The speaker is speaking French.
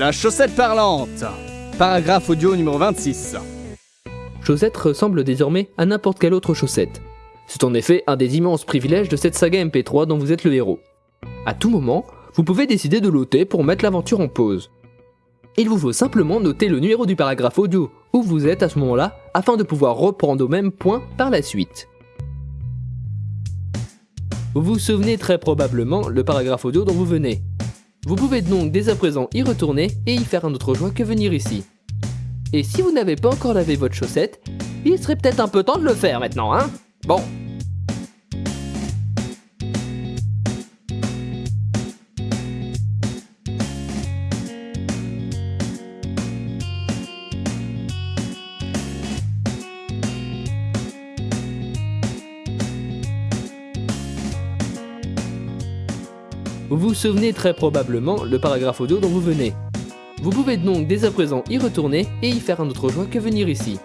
La chaussette parlante Paragraphe audio numéro 26. Chaussette ressemble désormais à n'importe quelle autre chaussette. C'est en effet un des immenses privilèges de cette saga MP3 dont vous êtes le héros. À tout moment, vous pouvez décider de l'ôter pour mettre l'aventure en pause. Il vous faut simplement noter le numéro du paragraphe audio où vous êtes à ce moment-là afin de pouvoir reprendre au même point par la suite. Vous vous souvenez très probablement le paragraphe audio dont vous venez. Vous pouvez donc dès à présent y retourner et y faire un autre choix que venir ici. Et si vous n'avez pas encore lavé votre chaussette, il serait peut-être un peu temps de le faire maintenant, hein? Bon. Vous vous souvenez très probablement le paragraphe audio dont vous venez. Vous pouvez donc dès à présent y retourner et y faire un autre choix que venir ici.